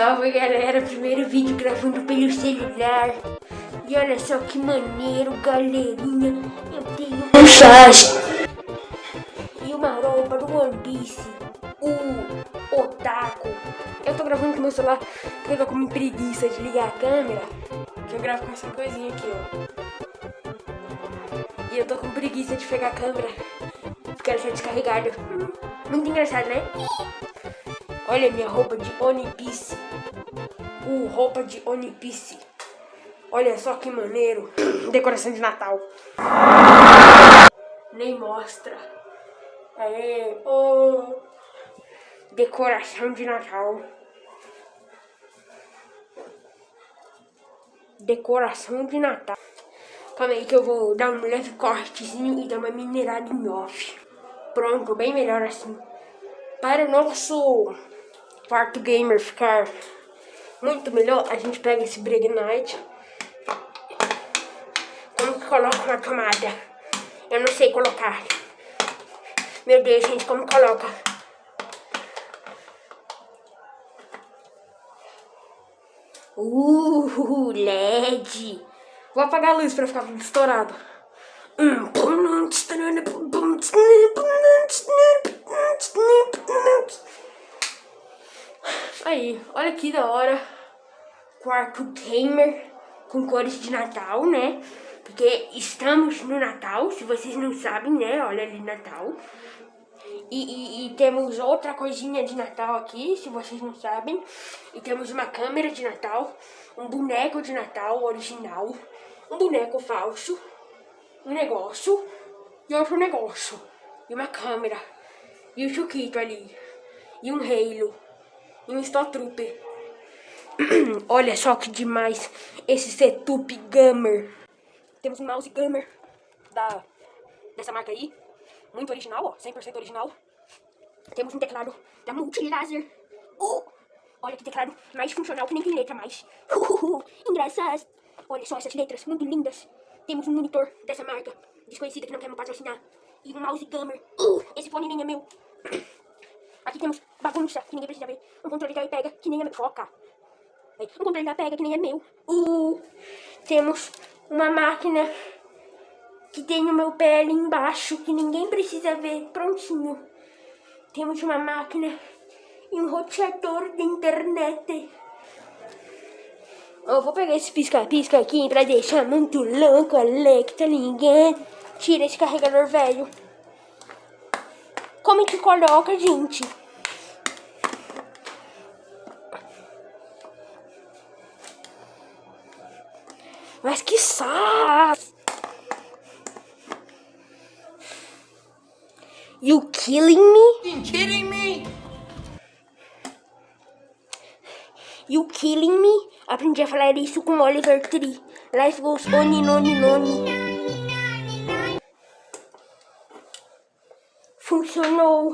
Salve galera, primeiro vídeo gravando pelo celular. E olha só que maneiro galerinha. Eu tenho um chás E uma roupa do One Piece O Otaku. Eu tô gravando com meu celular porque eu tô com preguiça de ligar a câmera Que eu gravo com essa coisinha aqui ó. E eu tô com preguiça de pegar a câmera Porque ela está descarregada. Muito engraçado né? Olha minha roupa de One Piece. Uh, roupa de One Piece. Olha só que maneiro. Decoração de Natal. Nem mostra. É, oh. Decoração de Natal. Decoração de Natal. Calma aí que eu vou dar um leve cortezinho e dar uma minerada em off. Pronto, bem melhor assim. Para o nosso quarto gamer ficar muito melhor, a gente pega esse Bregnite. Como que coloca uma tomada? Eu não sei colocar. Meu Deus, gente, como coloca? Uh, LED. Vou apagar a luz pra ficar estourado. Aí, olha que da hora. Quarto gamer com cores de Natal, né? Porque estamos no Natal, se vocês não sabem, né? Olha ali Natal. E, e, e, temos outra coisinha de Natal aqui, se vocês não sabem. E temos uma câmera de Natal, um boneco de Natal original, um boneco falso, um negócio e outro negócio. E uma câmera. E o Chuquito ali. E um Halo e um Stormtrooper. Olha só que demais esse setup gamer. Temos um mouse gamer da, dessa marca aí. Muito original, ó. 100% original. Temos um teclado da Multilaser. Uh, olha que teclado mais funcional que nem tem letra mais. Engraçado. Olha só essas letras, muito lindas. Temos um monitor dessa marca desconhecida que não quer me patrocinar. E um mouse gamer. Uh, esse fone nem é meu. Aqui temos bagunça, que ninguém precisa ver. Um controle que pega, que nem é meu. Foca. Um controle que pega, que nem é meu. Uh, temos uma máquina que tem o meu pé ali embaixo, que ninguém precisa ver. Prontinho. Temos uma máquina e um roteador de internet. Eu vou pegar esse pisca-pisca aqui pra deixar muito louco, Alex, tá ligado? Tira esse carregador velho. Como é que coloca, gente? Mas que saco! You killing me? You kidding me? You killing me? Aprendi a falar isso com Oliver Tree. Life goes on and on and on. so no.